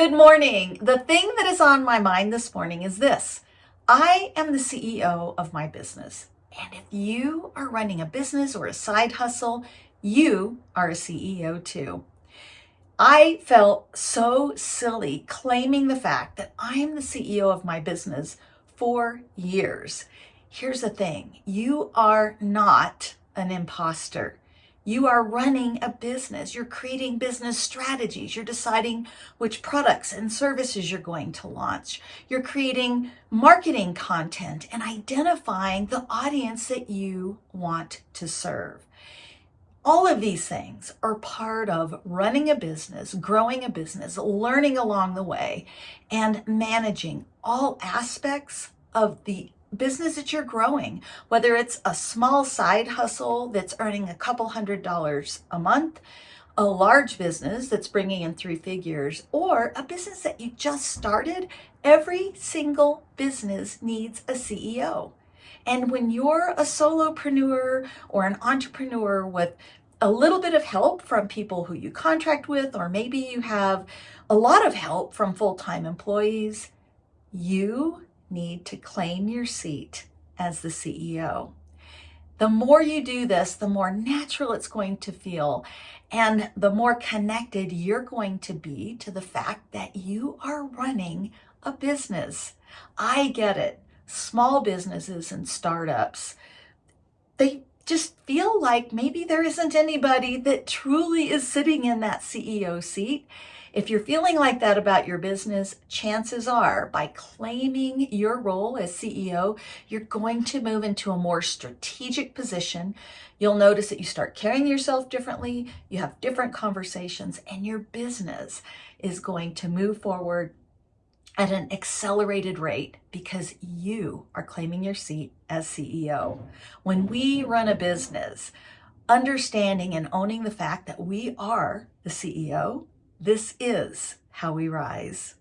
Good morning. The thing that is on my mind this morning is this. I am the CEO of my business. And if you are running a business or a side hustle, you are a CEO too. I felt so silly claiming the fact that I am the CEO of my business for years. Here's the thing. You are not an imposter. You are running a business. You're creating business strategies. You're deciding which products and services you're going to launch. You're creating marketing content and identifying the audience that you want to serve. All of these things are part of running a business, growing a business, learning along the way, and managing all aspects of the business that you're growing, whether it's a small side hustle that's earning a couple hundred dollars a month, a large business that's bringing in three figures, or a business that you just started, every single business needs a CEO. And when you're a solopreneur or an entrepreneur with a little bit of help from people who you contract with, or maybe you have a lot of help from full-time employees, you need to claim your seat as the CEO. The more you do this, the more natural it's going to feel and the more connected you're going to be to the fact that you are running a business. I get it. Small businesses and startups, they just like maybe there isn't anybody that truly is sitting in that CEO seat if you're feeling like that about your business, chances are by claiming your role as CEO, you're going to move into a more strategic position. You'll notice that you start carrying yourself differently, you have different conversations, and your business is going to move forward at an accelerated rate because you are claiming your seat as CEO. When we run a business, understanding and owning the fact that we are the CEO this is how we rise.